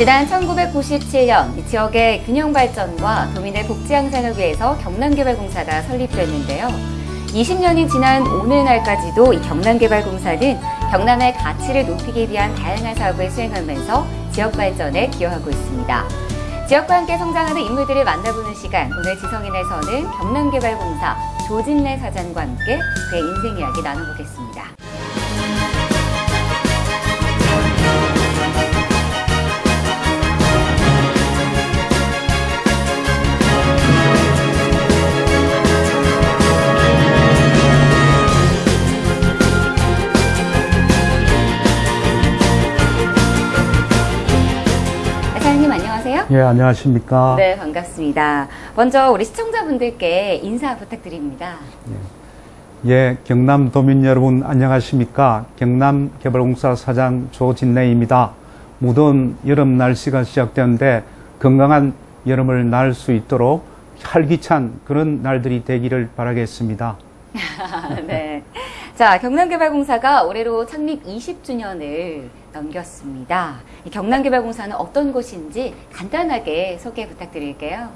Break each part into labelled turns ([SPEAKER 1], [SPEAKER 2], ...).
[SPEAKER 1] 지난 1997년 이 지역의 균형 발전과 도민의 복지 향상을 위해서 경남개발공사가 설립됐는데요. 20년이 지난 오늘날까지도 이 경남개발공사는 경남의 가치를 높이기 위한 다양한 사업을 수행하면서 지역 발전에 기여하고 있습니다. 지역과 함께 성장하는 인물들을 만나보는 시간, 오늘 지성인에서는 경남개발공사 조진래 사장과 함께 그의 인생 이야기 나눠보겠습니다.
[SPEAKER 2] 예, 안녕하십니까.
[SPEAKER 1] 네, 반갑습니다. 먼저 우리 시청자분들께 인사 부탁드립니다.
[SPEAKER 2] 예, 경남 도민 여러분 안녕하십니까. 경남개발공사 사장 조진래입니다. 무더운 여름 날씨가 시작되는데 건강한 여름을 날 수 있도록 활기찬 그런 날들이 되기를 바라겠습니다.
[SPEAKER 1] 네. 자, 경남개발공사가 올해로 창립 20주년을 넘겼습니다. 이 경남개발공사는 어떤 곳인지 간단하게 소개 부탁드릴게요.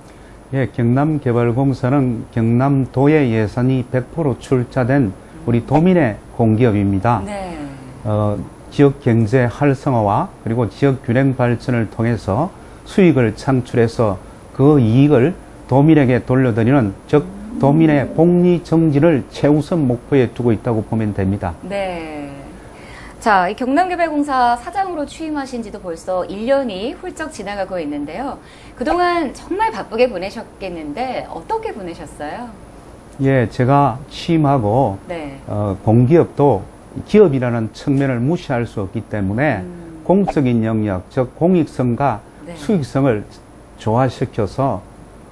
[SPEAKER 2] 예, 경남개발공사는 경남도의 예산이 100% 출자된 우리 도민의 공기업입니다.
[SPEAKER 1] 네.
[SPEAKER 2] 어, 지역 경제 활성화와 그리고 지역 균형 발전을 통해서 수익을 창출해서 그 이익을 도민에게 돌려드리는 즉 도민의 복리 정진을 최우선 목표에 두고 있다고 보면 됩니다.
[SPEAKER 1] 네. 자, 이 경남개발공사 사장으로 취임하신 지도 벌써 1년이 훌쩍 지나가고 있는데요. 그동안 정말 바쁘게 보내셨겠는데 어떻게 보내셨어요?
[SPEAKER 2] 예, 제가 취임하고
[SPEAKER 1] 네.
[SPEAKER 2] 어, 공기업도 기업이라는 측면을 무시할 수 없기 때문에
[SPEAKER 1] 음.
[SPEAKER 2] 공적인 영역, 즉 공익성과
[SPEAKER 1] 네.
[SPEAKER 2] 수익성을 조화시켜서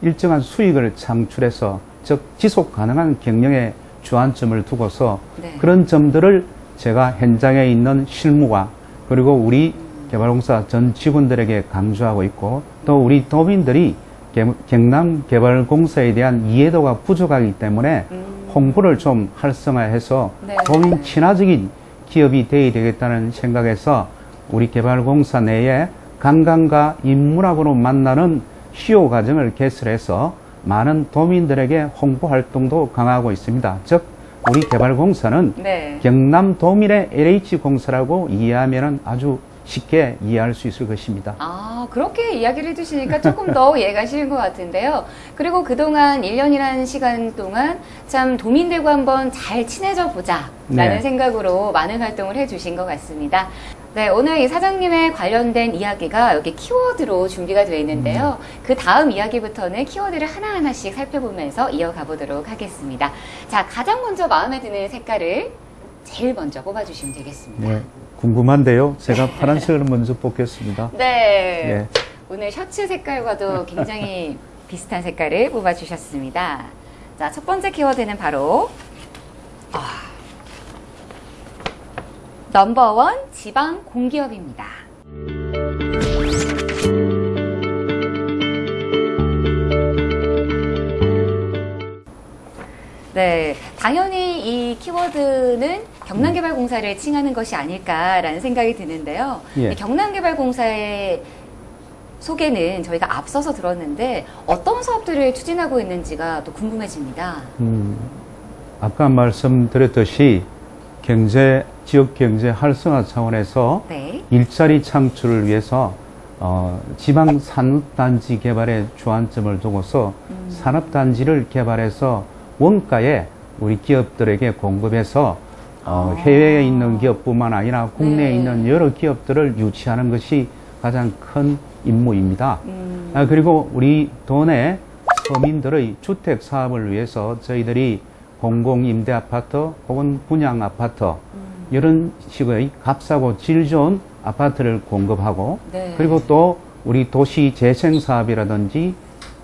[SPEAKER 2] 일정한 수익을 창출해서 즉 지속 가능한 경영에 주안점을 두고서
[SPEAKER 1] 네.
[SPEAKER 2] 그런 점들을 제가 현장에 있는 실무와 그리고 우리 개발공사 전 직원들에게 강조하고 있고 또 우리 도민들이 개- 경남 개발공사에 대한 이해도가 부족하기 때문에
[SPEAKER 1] 음.
[SPEAKER 2] 홍보를 좀 활성화해서
[SPEAKER 1] 네.
[SPEAKER 2] 도민 친화적인 기업이 되어야 되겠다는 생각에서 우리 개발공사 내에 관광과 인문학으로 만나는 시효 과정을 개설해서 많은 도민들에게 홍보 활동도 강화하고 있습니다. 즉 우리 개발공사는
[SPEAKER 1] 네.
[SPEAKER 2] 경남 도민의 LH공사라고 이해하면 아주 쉽게 이해할 수 있을 것입니다.
[SPEAKER 1] 아, 그렇게 이야기를 해주시니까 조금 더 이해가 쉬운 것 같은데요. 그리고 그동안 1년이라는 시간 동안 참 도민들과 한번 잘 친해져 보자 라는
[SPEAKER 2] 네.
[SPEAKER 1] 생각으로 많은 활동을 해주신 것 같습니다. 네, 오늘 이 사장님의 관련된 이야기가 여기 키워드로 준비가 되어 있는데요. 그 다음 이야기부터는 키워드를 하나하나씩 살펴보면서 이어가 보도록 하겠습니다. 자, 가장 먼저 마음에 드는 색깔을 제일 먼저 뽑아주시면 되겠습니다.
[SPEAKER 2] 네, 궁금한데요. 제가 파란색을 먼저 뽑겠습니다.
[SPEAKER 1] 네.
[SPEAKER 2] 예.
[SPEAKER 1] 오늘 셔츠 색깔과도 굉장히 비슷한 색깔을 뽑아주셨습니다. 자, 첫 번째 키워드는 바로 아, 넘버원 지방 공기업입니다. 네, 당연히 이 키워드는 경남개발공사를 칭하는 것이 아닐까라는 생각이 드는데요.
[SPEAKER 2] 예.
[SPEAKER 1] 이 경남개발공사의 소개는 저희가 앞서서 들었는데 어떤 사업들을 추진하고 있는지가 또 궁금해집니다.
[SPEAKER 2] 음, 아까 말씀드렸듯이 경제, 지역 경제 활성화 차원에서
[SPEAKER 1] 네.
[SPEAKER 2] 일자리 창출을 위해서 어, 지방 산업단지 개발에 주안점을 두고서
[SPEAKER 1] 음.
[SPEAKER 2] 산업단지를 개발해서 원가에 우리 기업들에게 공급해서 어,
[SPEAKER 1] 아.
[SPEAKER 2] 해외에 있는 기업뿐만 아니라 국내에
[SPEAKER 1] 네.
[SPEAKER 2] 있는 여러 기업들을 유치하는 것이 가장 큰 임무입니다.
[SPEAKER 1] 음,
[SPEAKER 2] 아, 그리고 우리 도내 서민들의 주택 사업을 위해서 저희들이 공공임대 아파트 혹은 분양 아파트
[SPEAKER 1] 음.
[SPEAKER 2] 이런 식의 값싸고 질 좋은 아파트를 공급하고
[SPEAKER 1] 네.
[SPEAKER 2] 그리고 또 우리 도시 재생 사업이라든지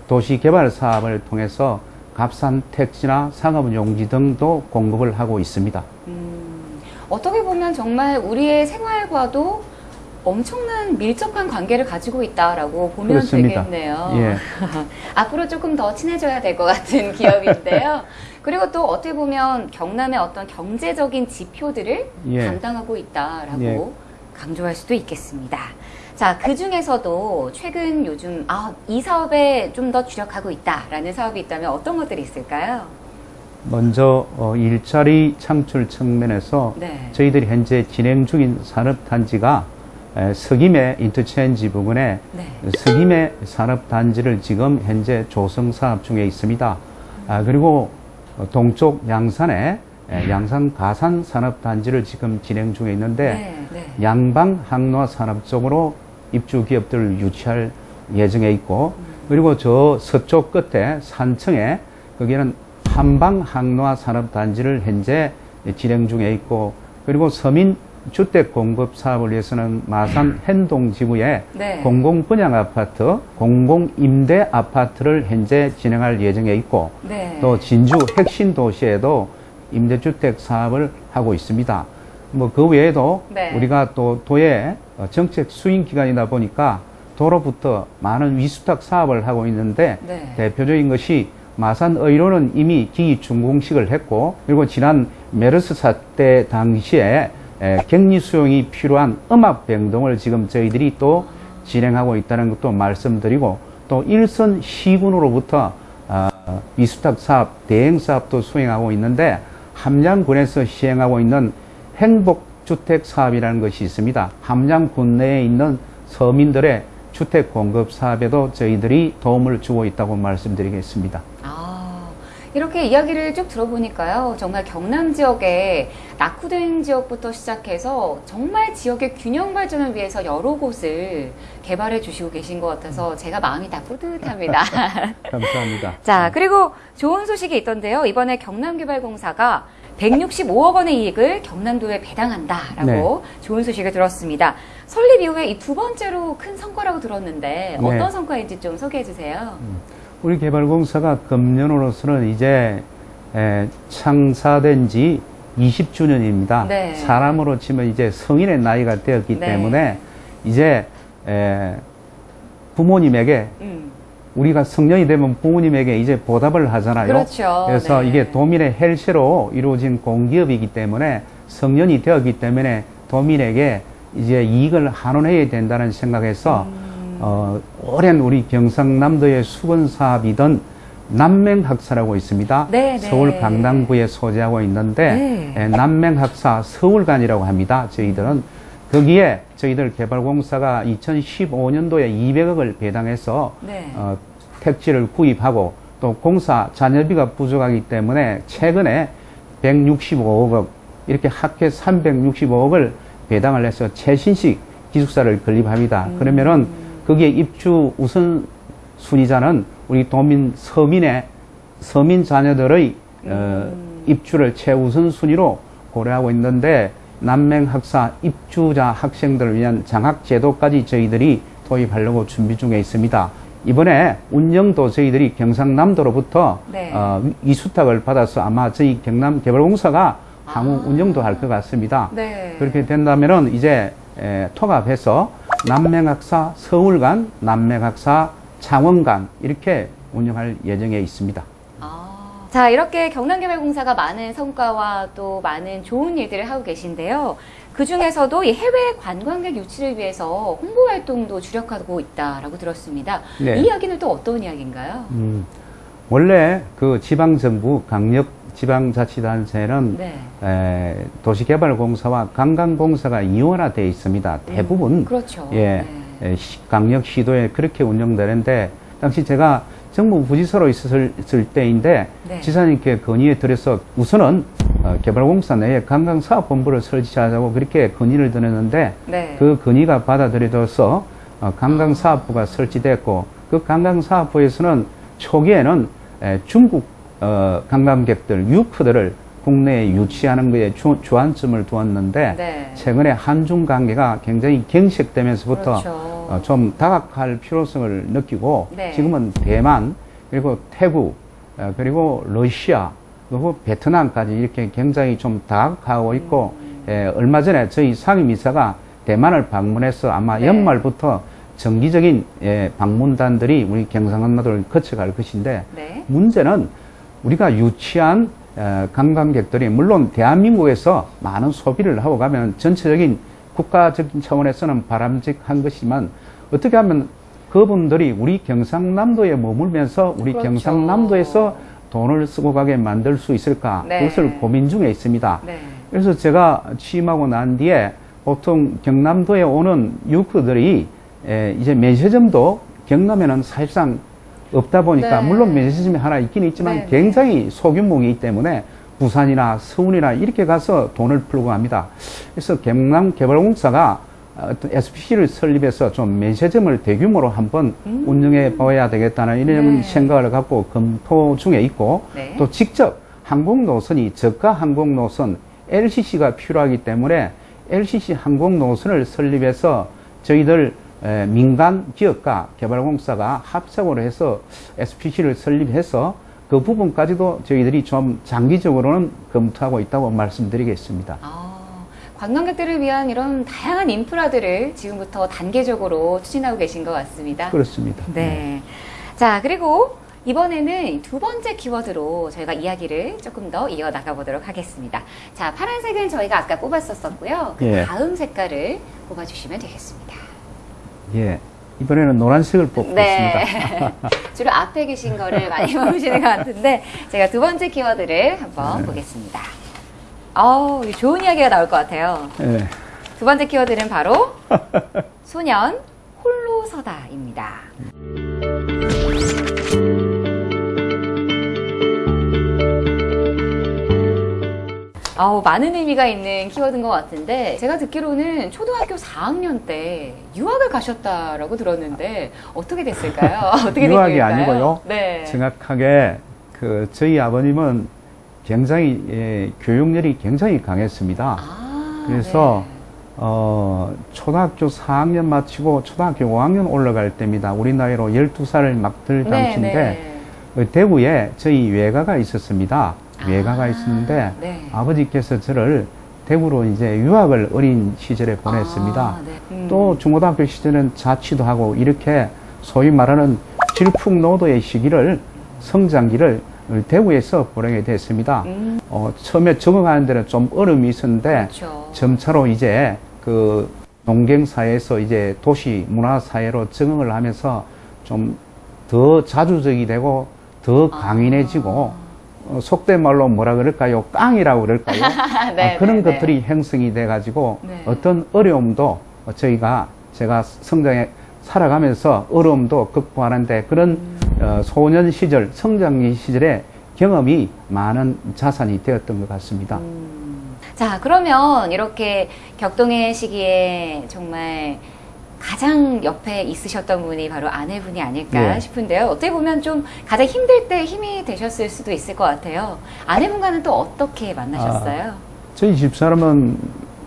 [SPEAKER 2] 도시 개발 사업을 통해서 값싼 택지나 상업 용지 등도 공급을 하고 있습니다.
[SPEAKER 1] 음, 어떻게 보면 정말 우리의 생활과도 엄청난 밀접한 관계를 가지고 있다라고 보면
[SPEAKER 2] 그렇습니다.
[SPEAKER 1] 되겠네요.
[SPEAKER 2] 예.
[SPEAKER 1] 앞으로 조금 더 친해져야 될 것 같은 기업인데요. 그리고 또 어떻게 보면 경남의 어떤 경제적인 지표들을
[SPEAKER 2] 예.
[SPEAKER 1] 담당하고 있다라고
[SPEAKER 2] 예.
[SPEAKER 1] 강조할 수도 있겠습니다. 자, 그 중에서도 최근 요즘 아, 이 사업에 좀 더 주력하고 있다라는 사업이 있다면 어떤 것들이 있을까요?
[SPEAKER 2] 먼저 어, 일자리 창출 측면에서
[SPEAKER 1] 네.
[SPEAKER 2] 저희들이 현재 진행 중인 산업단지가 에, 석임의 인터체인지 부근에
[SPEAKER 1] 네.
[SPEAKER 2] 석임의 산업단지를 지금 현재 조성 사업 중에 있습니다. 아, 그리고 어, 동쪽 양산에 에, 양산 가산 산업단지를 지금 진행 중에 있는데
[SPEAKER 1] 네. 네.
[SPEAKER 2] 양방 항로화 산업 쪽으로 입주 기업들을 유치할 예정에 있고 그리고 저 서쪽 끝에 산청에 거기는 한방 항로화 산업 단지를 현재 진행 중에 있고 그리고 서민 주택 공급 사업을 위해서는 마산 hen동 지구에
[SPEAKER 1] 네.
[SPEAKER 2] 공공 분양 아파트, 공공 임대 아파트를 현재 진행할 예정에 있고
[SPEAKER 1] 네.
[SPEAKER 2] 또 진주 핵심 도시에도 임대주택 사업을 하고 있습니다. 뭐 그 외에도
[SPEAKER 1] 네.
[SPEAKER 2] 우리가 또 도의 어, 정책 수행 기관이다 보니까 도로부터 많은 위수탁 사업을 하고 있는데
[SPEAKER 1] 네.
[SPEAKER 2] 대표적인 것이 마산 의료는 이미 기기 준공식을 했고 그리고 지난 메르스 사태 당시에 에, 격리 수용이 필요한 음압 병동을 지금 저희들이 또 진행하고 있다는 것도 말씀드리고 또 일선 시군으로부터 아, 위수탁 사업 대행 사업도 수행하고 있는데 함양군에서 시행하고 있는 행복주택 사업이라는 것이 있습니다. 함양군 내에 있는 서민들의 주택 공급 사업에도 저희들이 도움을 주고 있다고 말씀드리겠습니다.
[SPEAKER 1] 아, 이렇게 이야기를 쭉 들어보니까요. 정말 경남 지역에 낙후된 지역부터 시작해서 정말 지역의 균형 발전을 위해서 여러 곳을 개발해 주시고 계신 것 같아서 제가 마음이 다 뿌듯합니다.
[SPEAKER 2] 감사합니다.
[SPEAKER 1] 자, 그리고 좋은 소식이 있던데요. 이번에 경남개발공사가 165억 원의 이익을 경남도에 배당한다라고 좋은 소식을 들었습니다. 설립 이후에 이 두 번째로 큰 성과라고 들었는데 어떤
[SPEAKER 2] 네.
[SPEAKER 1] 성과인지 좀 소개해 주세요.
[SPEAKER 2] 우리 개발공사가 금년으로서는 이제 에, 창사된 지 20주년입니다.
[SPEAKER 1] 네.
[SPEAKER 2] 사람으로 치면 이제 성인의 나이가 되었기
[SPEAKER 1] 네.
[SPEAKER 2] 때문에 이제 에, 부모님에게
[SPEAKER 1] 음,
[SPEAKER 2] 우리가 성년이 되면 부모님에게 이제 보답을 하잖아요.
[SPEAKER 1] 그렇죠.
[SPEAKER 2] 그래서
[SPEAKER 1] 네.
[SPEAKER 2] 이게 도민의 헬스로 이루어진 공기업이기 때문에 성년이 되었기 때문에 도민에게 이제 이익을 환원해야 된다는 생각에서
[SPEAKER 1] 음.
[SPEAKER 2] 어, 오랜 우리 경상남도의 수건 사업이던 남맹학사라고 있습니다.
[SPEAKER 1] 네, 네.
[SPEAKER 2] 서울 강남구에 소재하고 있는데
[SPEAKER 1] 네.
[SPEAKER 2] 에, 남맹학사 서울관이라고 합니다. 저희들은 거기에 저희들 개발공사가 2015년도에 200억을 배당해서
[SPEAKER 1] 네.
[SPEAKER 2] 어, 택지를 구입하고 또 공사 잔여비가 부족하기 때문에 최근에 165억 이렇게 합계 365억을 배당을 해서 최신식 기숙사를 건립합니다. 그러면은 거기에 입주 우선 순위자는 우리 도민 서민의 서민 자녀들의 어, 입주를 최우선 순위로 고려하고 있는데 남맹학사 입주자 학생들을 위한 장학 제도까지 저희들이 도입하려고 준비 중에 있습니다. 이번에 운영도 저희들이 경상남도로부터
[SPEAKER 1] 네.
[SPEAKER 2] 어, 이수탁을 받아서 아마 저희 경남개발공사가 향후 운영도 할 것 같습니다.
[SPEAKER 1] 네.
[SPEAKER 2] 그렇게 된다면은 이제 에, 통합해서 남맹학사 서울간, 남맹학사 창원간 이렇게 운영할 예정에 있습니다.
[SPEAKER 1] 아. 자, 이렇게 경남개발공사가 많은 성과와 또 많은 좋은 일들을 하고 계신데요. 그 중에서도 이 해외 관광객 유치를 위해서 홍보 활동도 주력하고 있다라고 들었습니다.
[SPEAKER 2] 네.
[SPEAKER 1] 이 이야기는 또 어떤 이야기인가요?
[SPEAKER 2] 음, 원래 그 지방정부 강력 지방자치단체는
[SPEAKER 1] 네.
[SPEAKER 2] 에, 도시개발공사와 관광공사가 이원화되어 있습니다. 대부분
[SPEAKER 1] 그렇죠.
[SPEAKER 2] 예,
[SPEAKER 1] 네.
[SPEAKER 2] 강력 시도에 그렇게 운영되는데 당시 제가 정부 부지사로 있었을 때인데
[SPEAKER 1] 네.
[SPEAKER 2] 지사님께 건의에 드려서 우선은 어, 개발공사 내에 관광사업본부를 설치하자고 그렇게 건의를 드렸는데
[SPEAKER 1] 네.
[SPEAKER 2] 그 건의가 받아들여져서 어, 관광사업부가 설치됐고 그 관광사업부에서는 초기에는 에, 중국 어, 관광객들, 유크들을 국내에 유치하는 것에 주, 주안점을 두었는데
[SPEAKER 1] 네.
[SPEAKER 2] 최근에 한중 관계가 굉장히 경색되면서부터
[SPEAKER 1] 그렇죠.
[SPEAKER 2] 어, 좀 다각할 필요성을 느끼고
[SPEAKER 1] 네.
[SPEAKER 2] 지금은 대만 그리고 태국 어, 그리고 러시아 그리고 베트남까지 이렇게 굉장히 좀 다각하고 있고
[SPEAKER 1] 음.
[SPEAKER 2] 에, 얼마 전에 저희 상임이사가 대만을 방문해서 아마
[SPEAKER 1] 네.
[SPEAKER 2] 연말부터 정기적인 예, 방문단들이 우리 경상남도를 거쳐갈 것인데
[SPEAKER 1] 네.
[SPEAKER 2] 문제는 우리가 유치한 에, 관광객들이 물론 대한민국에서 많은 소비를 하고 가면 전체적인 국가적인 차원에서는 바람직한 것이지만 어떻게 하면 그분들이 우리 경상남도에 머물면서 우리
[SPEAKER 1] 그렇죠.
[SPEAKER 2] 경상남도에서 돈을 쓰고 가게 만들 수 있을까
[SPEAKER 1] 네.
[SPEAKER 2] 그것을 고민 중에 있습니다.
[SPEAKER 1] 네.
[SPEAKER 2] 그래서 제가 취임하고 난 뒤에 보통 경남도에 오는 유크들이 에, 이제 면세점도 경남에는 사실상 없다 보니까
[SPEAKER 1] 네.
[SPEAKER 2] 물론 면세점이 하나 있긴 있지만
[SPEAKER 1] 네, 네.
[SPEAKER 2] 굉장히 소규모이기 때문에 부산이나 서울이나 이렇게 가서 돈을 풀고 합니다. 그래서 경남개발공사가 어떤 SPC를 설립해서 좀 면세점을 대규모로 한번
[SPEAKER 1] 음.
[SPEAKER 2] 운영해 봐야 되겠다는 이런
[SPEAKER 1] 네.
[SPEAKER 2] 생각을 갖고 검토 중에 있고
[SPEAKER 1] 네.
[SPEAKER 2] 또 직접 항공 노선이 저가 항공 노선 LCC가 필요하기 때문에 LCC 항공 노선을 설립해서 저희들 에, 민간 기업과 개발공사가 합작으로 해서 SPC를 설립해서 그 부분까지도 저희들이 좀 장기적으로는 검토하고 있다고 말씀드리겠습니다.
[SPEAKER 1] 아, 관광객들을 위한 이런 다양한 인프라들을 지금부터 단계적으로 추진하고 계신 것 같습니다.
[SPEAKER 2] 그렇습니다.
[SPEAKER 1] 네. 자, 그리고 이번에는 두 번째 키워드로 저희가 이야기를 조금 더 이어 나가 보도록 하겠습니다. 자, 파란색은 저희가 아까 뽑았었었고요. 그
[SPEAKER 2] 예.
[SPEAKER 1] 다음 색깔을 뽑아주시면 되겠습니다.
[SPEAKER 2] 예. 이번에는 노란색을 뽑겠습니다.
[SPEAKER 1] 네. 주로 앞에 계신 거를 많이 뽑으시는 것 같은데, 제가 두 번째 키워드를 한번
[SPEAKER 2] 네.
[SPEAKER 1] 보겠습니다. 어우, 좋은 이야기가 나올 것 같아요.
[SPEAKER 2] 예.
[SPEAKER 1] 두 번째 키워드는 바로 소년 홀로 서다입니다. 아우, 많은 의미가 있는 키워드인 것 같은데, 제가 듣기로는 초등학교 4학년 때 유학을 가셨다라고 들었는데, 어떻게 됐을까요? 어떻게 된
[SPEAKER 2] 유학이
[SPEAKER 1] 일일까요?
[SPEAKER 2] 아니고요.
[SPEAKER 1] 네.
[SPEAKER 2] 정확하게 그 저희 아버님은 굉장히 예, 교육열이 굉장히 강했습니다.
[SPEAKER 1] 아,
[SPEAKER 2] 그래서
[SPEAKER 1] 네.
[SPEAKER 2] 어, 초등학교 4학년 마치고 초등학교 5학년 올라갈 때입니다. 우리 나이로 12살을 막들
[SPEAKER 1] 네,
[SPEAKER 2] 당시인데
[SPEAKER 1] 네.
[SPEAKER 2] 어, 대구에 저희 외가가 있었습니다. 외가가
[SPEAKER 1] 아,
[SPEAKER 2] 있었는데
[SPEAKER 1] 네.
[SPEAKER 2] 아버지께서 저를 대구로 이제 유학을 어린 시절에 보냈습니다.
[SPEAKER 1] 아, 네. 음.
[SPEAKER 2] 또 중고등학교 시절은 자취도 하고 이렇게 소위 말하는 질풍노도의 시기를 성장기를 대구에서 보내게 됐습니다.
[SPEAKER 1] 음,
[SPEAKER 2] 어, 처음에 적응하는 데는 좀 어려움이 있었는데
[SPEAKER 1] 그렇죠.
[SPEAKER 2] 점차로 이제 그 농경사회에서 이제 도시 문화사회로 적응을 하면서 좀 더 자주적이 되고 더 강인해지고 어, 속된 말로 뭐라 그럴까요? 깡이라고 그럴까요?
[SPEAKER 1] 네,
[SPEAKER 2] 아, 그런
[SPEAKER 1] 네, 네.
[SPEAKER 2] 것들이 형성이 돼가지고
[SPEAKER 1] 네.
[SPEAKER 2] 어떤 어려움도 저희가 제가 성장해 살아가면서 어려움도 극복하는데 그런
[SPEAKER 1] 음.
[SPEAKER 2] 어, 소년 시절, 성장기 시절에 경험이 많은 자산이 되었던 것 같습니다.
[SPEAKER 1] 음. 자, 그러면 이렇게 격동의 시기에 정말 가장 옆에 있으셨던 분이 바로 아내분이 아닐까
[SPEAKER 2] 예.
[SPEAKER 1] 싶은데요. 어떻게 보면 좀 가장 힘들 때 힘이 되셨을 수도 있을 것 같아요. 아내분과는 또 어떻게 만나셨어요?
[SPEAKER 2] 저희 집사람은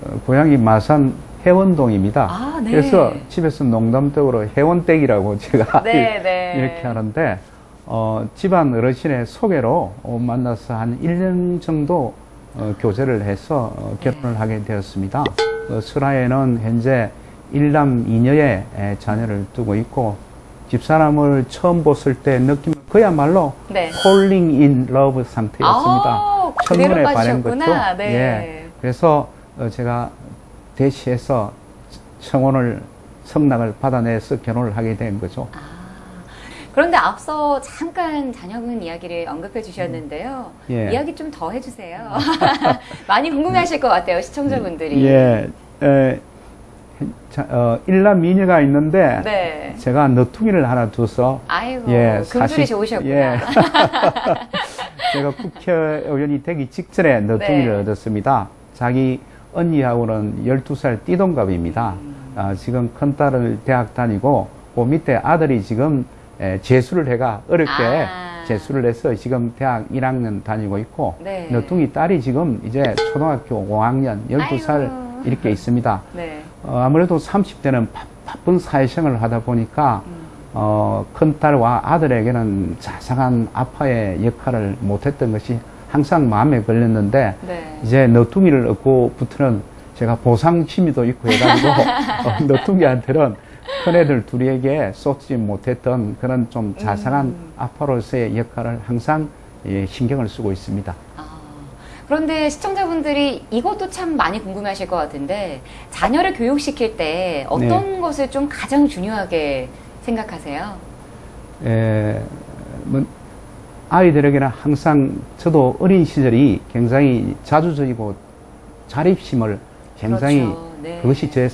[SPEAKER 2] 어, 고향이 마산 해원동입니다.
[SPEAKER 1] 아, 네.
[SPEAKER 2] 그래서 집에서 농담적으로 해원댁이라고 제가
[SPEAKER 1] 네, 네.
[SPEAKER 2] 이렇게 하는데 어, 집안 어르신의 소개로 어, 만나서 한 1년 정도 어, 교제를 해서 어, 결혼을 하게 되었습니다. 어, 슬하에는 현재 일남 이녀의 에, 자녀를 두고 있고 집사람을 처음 봤을 때 느낌 그야말로
[SPEAKER 1] 네.
[SPEAKER 2] falling in love 상태였습니다.
[SPEAKER 1] 아,
[SPEAKER 2] 첫눈에 반한. 거죠.
[SPEAKER 1] 네.
[SPEAKER 2] 예. 그래서 어, 제가 대시해서 청혼을 승낙을 받아내서 결혼을 하게 된 거죠.
[SPEAKER 1] 아, 그런데 앞서 잠깐 자녀분 이야기를 언급해 주셨는데요.
[SPEAKER 2] 예.
[SPEAKER 1] 이야기 좀 더 해주세요. 많이 궁금해하실 것 같아요, 시청자분들이.
[SPEAKER 2] 예, 에, 자, 어, 일남 미녀가 있는데
[SPEAKER 1] 네.
[SPEAKER 2] 제가 너퉁이를 하나 둬서
[SPEAKER 1] 아이고,
[SPEAKER 2] 예,
[SPEAKER 1] 금술이
[SPEAKER 2] 사실-
[SPEAKER 1] 좋으셨구나.
[SPEAKER 2] 예. 제가 국회의원이 되기 직전에 너퉁이를
[SPEAKER 1] 네.
[SPEAKER 2] 얻었습니다. 자기 언니하고는 12살 띠동갑입니다.
[SPEAKER 1] 음.
[SPEAKER 2] 아, 지금 큰딸을 대학 다니고 그 밑에 아들이 지금 에, 재수를 해가 어렵게
[SPEAKER 1] 아.
[SPEAKER 2] 재수를 해서 지금 대학 1학년 다니고 있고
[SPEAKER 1] 네.
[SPEAKER 2] 너퉁이 딸이 지금 이제 초등학교 5학년 12살
[SPEAKER 1] 아이고.
[SPEAKER 2] 이렇게 있습니다.
[SPEAKER 1] 네.
[SPEAKER 2] 어, 아무래도 30대는 바, 쁜 사회생활을 하다 보니까
[SPEAKER 1] 음.
[SPEAKER 2] 어, 큰딸과 아들에게는 자상한 아빠의 역할을 못했던 것이 항상 마음에 걸렸는데
[SPEAKER 1] 네.
[SPEAKER 2] 이제 너퉁이를 얻고 부터는 제가 보상 취미도 있고 해가지고 어, 너퉁이한테는 큰애들 둘에게 쏟지 못했던 그런 좀 자상한
[SPEAKER 1] 음.
[SPEAKER 2] 아빠로서의 역할을 항상 예, 신경을 쓰고 있습니다.
[SPEAKER 1] 아, 그런데 시청자분들이 이것도 참 많이 궁금해하실 것 같은데 자녀를 교육시킬 때 어떤 것을 좀 가장 중요하게 생각하세요?
[SPEAKER 2] 에, 뭐, 아이들에게는 항상 저도 어린 시절이 굉장히 자주적이고 자립심을 굉장히
[SPEAKER 1] 그렇죠. 네.
[SPEAKER 2] 그것이 제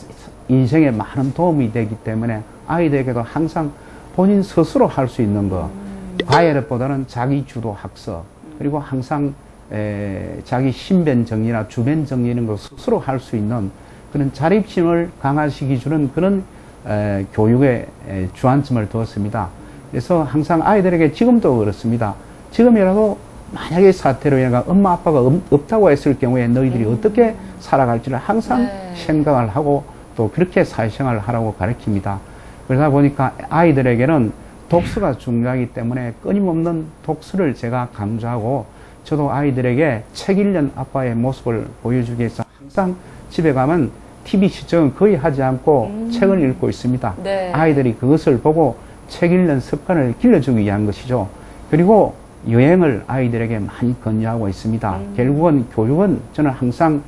[SPEAKER 2] 인생에 많은 도움이 되기 때문에 아이들에게도 항상 본인 스스로 할 수 있는 거 과외보다는 자기 주도 학습 그리고 항상 에, 자기 신변 정리나 주변 정리 이런 거 스스로 할 수 있는 그런 자립심을 강화시키 주는 그런 에, 교육에 에, 주안점을 두었습니다. 그래서 항상 아이들에게 지금도 그렇습니다. 지금이라도 만약에 사태로 인해 엄마 아빠가 없- 없다고 했을 경우에 너희들이 어떻게 살아갈지를 항상
[SPEAKER 1] 네.
[SPEAKER 2] 생각을 하고 또 그렇게 사회생활을 하라고 가르칩니다. 그러다 보니까 아이들에게는 독서가 중요하기 때문에 끊임없는 독서를 제가 강조하고 저도 아이들에게 책 읽는 아빠의 모습을 보여주기 위해서 항상 집에 가면 TV 시청은 거의 하지 않고
[SPEAKER 1] 음.
[SPEAKER 2] 책을 읽고 있습니다.
[SPEAKER 1] 네.
[SPEAKER 2] 아이들이 그것을 보고 책 읽는 습관을 길러주기 위한 것이죠. 그리고 여행을 아이들에게 많이 권유하고 있습니다.
[SPEAKER 1] 음.
[SPEAKER 2] 결국은 교육은 저는 항상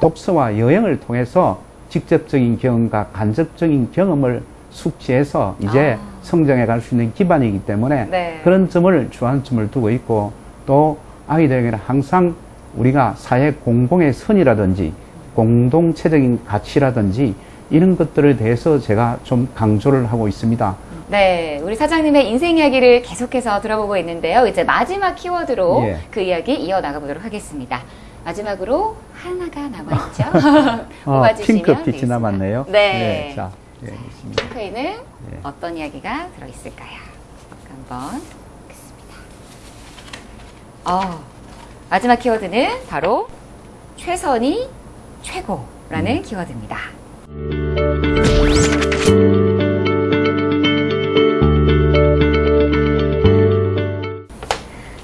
[SPEAKER 2] 독서와 여행을 통해서 직접적인 경험과 간접적인 경험을 숙지해서 이제
[SPEAKER 1] 아.
[SPEAKER 2] 성장해 갈 수 있는 기반이기 때문에
[SPEAKER 1] 네.
[SPEAKER 2] 그런 점을 주안점을 두고 있고 또 아이들에게는 항상 우리가 사회 공공의 선이라든지 공동체적인 가치라든지 이런 것들에 대해서 제가 좀 강조를 하고 있습니다.
[SPEAKER 1] 네, 우리 사장님의 인생 이야기를 계속해서 들어보고 있는데요. 이제 마지막 키워드로
[SPEAKER 2] 예.
[SPEAKER 1] 그 이야기 이어나가 보도록 하겠습니다. 마지막으로 하나가 남아있죠.
[SPEAKER 2] 어, 핑크빛이. 남았네요.
[SPEAKER 1] 네.
[SPEAKER 2] 자, 예, 있습니다.
[SPEAKER 1] 핑크에는 어떤 이야기가 들어있을까요? 한번. 어, 마지막 키워드는 바로 최선이 최고라는 키워드입니다.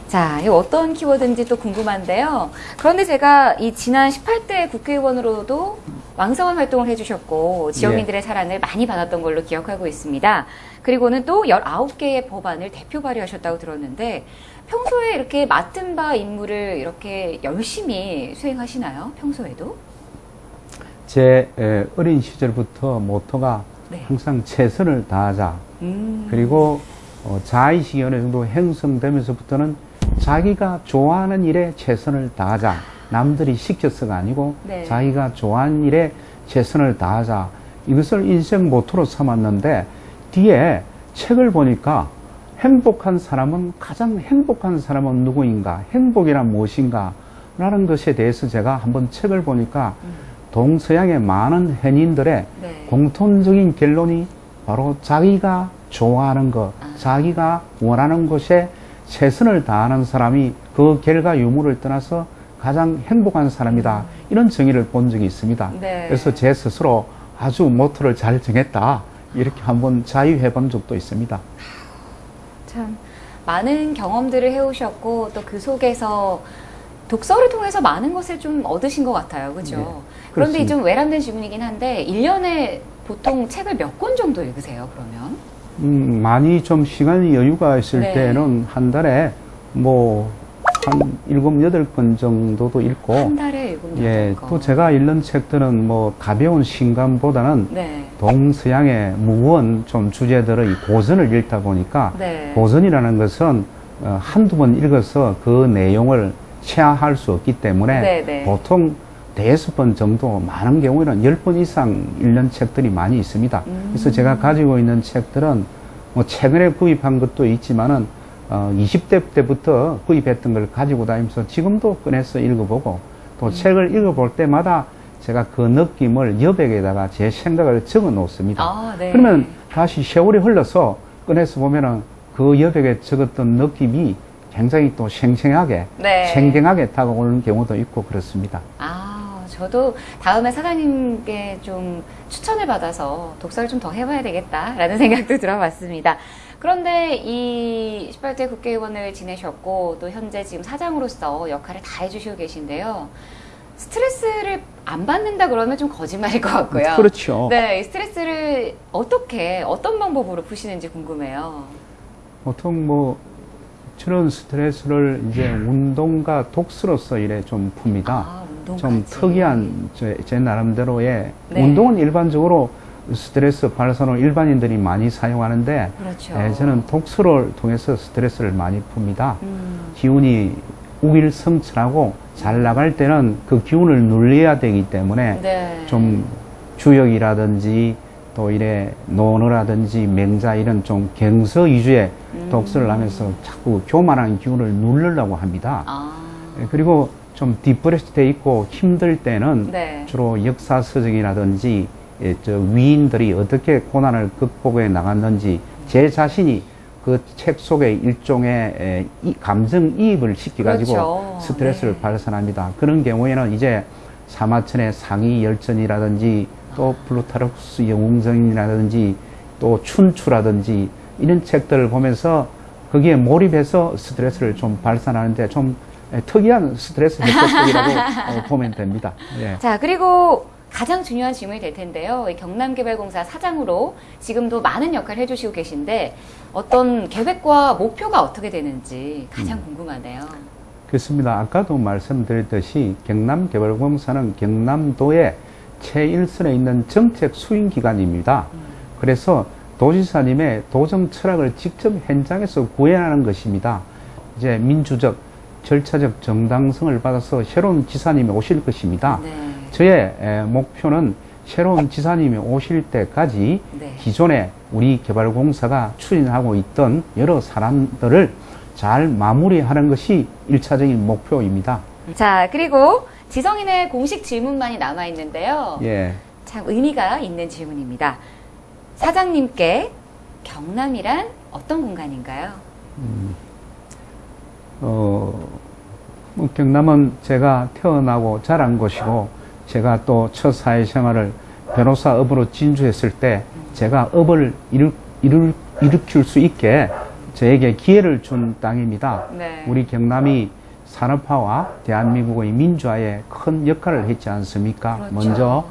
[SPEAKER 1] 자, 이 어떤 키워드인지 또 궁금한데요. 그런데 제가 이 지난 18대 국회의원으로도 왕성한 활동을 해주셨고 지역민들의 사랑을 많이 받았던 걸로 기억하고 있습니다. 그리고는 또 19개의 법안을 대표 발의하셨다고 들었는데 평소에 이렇게 맡은 바 임무를 이렇게 열심히 수행하시나요? 평소에도?
[SPEAKER 2] 제 에, 어린 시절부터 모토가
[SPEAKER 1] 네.
[SPEAKER 2] 항상 최선을 다하자.
[SPEAKER 1] 음.
[SPEAKER 2] 그리고 어, 자의식이 어느 정도 형성되면서부터는 자기가 좋아하는 일에 최선을 다하자. 남들이 시켜서가 아니고
[SPEAKER 1] 네.
[SPEAKER 2] 자기가 좋아하는 일에 최선을 다하자. 이것을 인생 모토로 삼았는데 뒤에 책을 보니까 행복한 사람은 가장 행복한 사람은 누구인가? 행복이란 무엇인가? 라는 것에 대해서 제가 한번 책을 보니까 동서양의 많은 현인들의
[SPEAKER 1] 네.
[SPEAKER 2] 공통적인 결론이 바로 자기가 좋아하는 것,
[SPEAKER 1] 아.
[SPEAKER 2] 자기가 원하는 것에 최선을 다하는 사람이 그 결과 유무를 떠나서 가장 행복한 사람이다. 이런 정의를 본 적이 있습니다.
[SPEAKER 1] 네.
[SPEAKER 2] 그래서 제 스스로 아주 모토를 잘 정했다. 이렇게 한번 자유해 본 적도 있습니다.
[SPEAKER 1] 참 많은 경험들을 해오셨고 또 그 속에서 독서를 통해서 많은 것을 좀 얻으신 것 같아요. 그죠?
[SPEAKER 2] 네,
[SPEAKER 1] 그런데. 좀 외람된 질문이긴 한데 1년에 보통 책을 몇 권 정도 읽으세요, 그러면?
[SPEAKER 2] 음, 많이 좀 시간이 여유가 있을
[SPEAKER 1] 네.
[SPEAKER 2] 때는 한 달에 뭐, 한 일곱, 여덟 권 정도도 읽고,
[SPEAKER 1] 한 달에 일곱
[SPEAKER 2] 예. 또 제가 읽는 책들은 뭐 가벼운 신감보다는
[SPEAKER 1] 네.
[SPEAKER 2] 동서양의 무거운 좀 주제들의 고전을 읽다 보니까
[SPEAKER 1] 네.
[SPEAKER 2] 고전이라는 것은 어, 한두 번 읽어서 그 내용을 체화할 수 없기 때문에
[SPEAKER 1] 네, 네.
[SPEAKER 2] 보통 대여섯 번 정도 많은 경우에는 열 번 이상 읽는 책들이 많이 있습니다.
[SPEAKER 1] 음.
[SPEAKER 2] 그래서 제가 가지고 있는 책들은 뭐 최근에 구입한 것도 있지만은 어, 20대 때부터 구입했던 걸 가지고 다니면서 지금도 꺼내서 읽어보고 또
[SPEAKER 1] 음.
[SPEAKER 2] 책을 읽어볼 때마다 제가 그 느낌을 여백에다가 제 생각을 적어 놓습니다.
[SPEAKER 1] 아, 네.
[SPEAKER 2] 그러면 다시 세월이 흘러서 꺼내서 보면은 그 여백에 적었던 느낌이 굉장히 또 생생하게,
[SPEAKER 1] 네.
[SPEAKER 2] 생경하게 다가오는 경우도 있고 그렇습니다.
[SPEAKER 1] 아, 저도 다음에 사장님께 좀 추천을 받아서 독서를 좀 더 해봐야 되겠다라는 생각도 들어봤습니다. 그런데 이 18대 국회의원을 지내셨고 또 현재 지금 사장으로서 역할을 다 해주시고 계신데요. 스트레스를 안 받는다 그러면 좀 거짓말일 것 같고요.
[SPEAKER 2] 그렇죠.
[SPEAKER 1] 네, 이 스트레스를 어떻게 어떤 방법으로 푸시는지 궁금해요.
[SPEAKER 2] 보통 뭐 저런 스트레스를 이제 운동과 독서로서 이래 좀 풉니다.
[SPEAKER 1] 아.
[SPEAKER 2] 좀 특이한 제, 제 나름대로의
[SPEAKER 1] 네.
[SPEAKER 2] 운동은 일반적으로 스트레스 발산으로 일반인들이 많이 사용하는데
[SPEAKER 1] 그렇죠.
[SPEAKER 2] 예, 저는 독서를 통해서 스트레스를 많이 풉니다.
[SPEAKER 1] 음,
[SPEAKER 2] 기운이 우일성천하고 잘 나갈 때는 그 기운을 눌려야 되기 때문에
[SPEAKER 1] 네.
[SPEAKER 2] 좀 주역이라든지 또 이래 논어라든지 맹자 이런 좀 경서 위주의
[SPEAKER 1] 음.
[SPEAKER 2] 독서를 하면서 자꾸 교만한 기운을 누르려고 합니다.
[SPEAKER 1] 아,
[SPEAKER 2] 예, 그리고 좀 depress 돼 있고 힘들 때는
[SPEAKER 1] 네.
[SPEAKER 2] 주로 역사서적이라든지 예, 저 위인들이 어떻게 고난을 극복해 나갔는지 제 자신이 그 책 속에 일종의 감정이입을 시켜가지고
[SPEAKER 1] 그렇죠.
[SPEAKER 2] 스트레스를
[SPEAKER 1] 네.
[SPEAKER 2] 발산합니다. 그런 경우에는 이제 사마천의 사기 열전이라든지 또 플루타르쿠스 영웅전이라든지 또 춘추라든지 이런 책들을 보면서 거기에 몰입해서 스트레스를 좀 발산하는데 좀 에, 특이한 스트레스 해소법이라고 어, 보면 됩니다. 예.
[SPEAKER 1] 자, 그리고 가장 중요한 질문이 될 텐데요. 이 경남개발공사 사장으로 지금도 많은 역할을 해주시고 계신데 어떤 계획과 목표가 어떻게 되는지 가장
[SPEAKER 2] 음.
[SPEAKER 1] 궁금하네요.
[SPEAKER 2] 그렇습니다. 아까도 말씀드렸듯이 경남개발공사는 경남도의 최일선에 있는 정책 수행기관입니다. 그래서 도지사님의 도정 철학을 직접 현장에서 구현하는 것입니다. 이제 민주적, 절차적 정당성을 받아서 새로운 지사님이 오실 것입니다.
[SPEAKER 1] 네.
[SPEAKER 2] 저의 에, 목표는 새로운 지사님이 오실 때까지
[SPEAKER 1] 네.
[SPEAKER 2] 기존에 우리 개발공사가 추진하고 있던 여러 사람들을 잘 마무리하는 것이 일차적인 목표입니다.
[SPEAKER 1] 자, 그리고 지성인의 공식 질문만이 남아 있는데요.
[SPEAKER 2] 예.
[SPEAKER 1] 참 의미가 있는 질문입니다. 사장님께 경남이란 어떤 공간인가요?
[SPEAKER 2] 어, 뭐 경남은 제가 태어나고 자란 곳이고 제가 또 첫 사회생활을 변호사 업으로 진주했을 때 제가 업을 일으, 일으, 일으킬 수 있게 저에게 기회를 준 땅입니다.
[SPEAKER 1] 네.
[SPEAKER 2] 우리 경남이 산업화와 대한민국의 민주화에 큰 역할을 했지 않습니까?
[SPEAKER 1] 그렇죠.
[SPEAKER 2] 먼저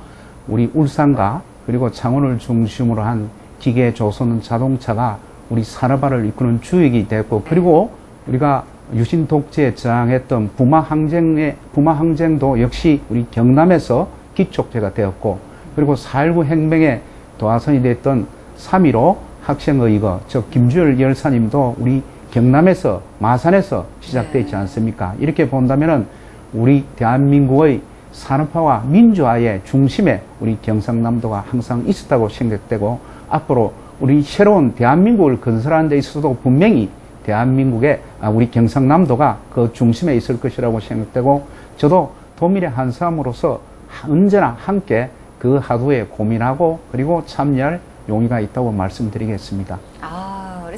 [SPEAKER 2] 우리 울산과 그리고 창원을 중심으로 한 기계 조선 자동차가 우리 산업화를 이끄는 주역이 됐고 그리고 우리가 유신 독재에 저항했던 부마 항쟁의 부마 항쟁도 역시 우리 경남에서 기촉제가 되었고 그리고 4.19 혁명의 도화선이 됐던 3.15 학생의거 즉 김주열 열사님도 우리 경남에서 마산에서 시작되지
[SPEAKER 1] 네.
[SPEAKER 2] 않습니까? 이렇게 본다면은 우리 대한민국의 산업화와 민주화의 중심에 우리 경상남도가 항상 있었다고 생각되고 앞으로 우리 새로운 대한민국을 건설하는 데 있어서도 분명히 대한민국의 아, 우리 경상남도가 그 중심에 있을 것이라고 생각되고 저도 도민의 한 사람으로서 언제나 함께 그 하도에 고민하고 그리고 참여할 용의가 있다고 말씀드리겠습니다.
[SPEAKER 1] 아,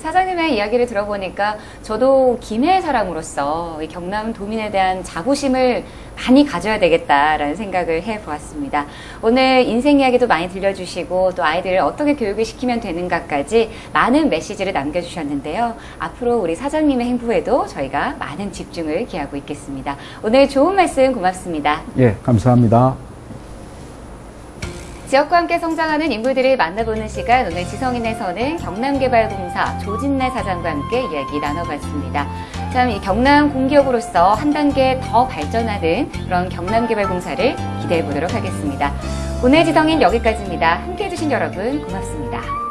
[SPEAKER 1] 사장님의 이야기를 들어보니까 저도 김해 사람으로서 이 경남 도민에 대한 자부심을 많이 가져야 되겠다라는 생각을 해보았습니다. 오늘 인생 이야기도 많이 들려주시고 또 아이들을 어떻게 교육을 시키면 되는가까지 많은 메시지를 남겨주셨는데요. 앞으로 우리 사장님의 행보에도 저희가 많은 집중을 기하고 있겠습니다. 오늘 좋은 말씀 고맙습니다.
[SPEAKER 2] 예, 감사합니다.
[SPEAKER 1] 지역과 함께 성장하는 인물들을 만나보는 시간 오늘 지성인에서는 경남개발공사 조진래 사장과 함께 이야기 나눠봤습니다. 참 이 경남 공기업으로서 한 단계 더 발전하는 그런 경남개발공사를 기대해 보도록 하겠습니다. 오늘 지성인 여기까지입니다. 함께 해 주신 여러분 고맙습니다.